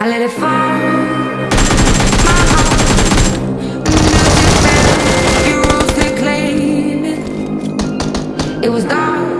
I let it fall. It was dark.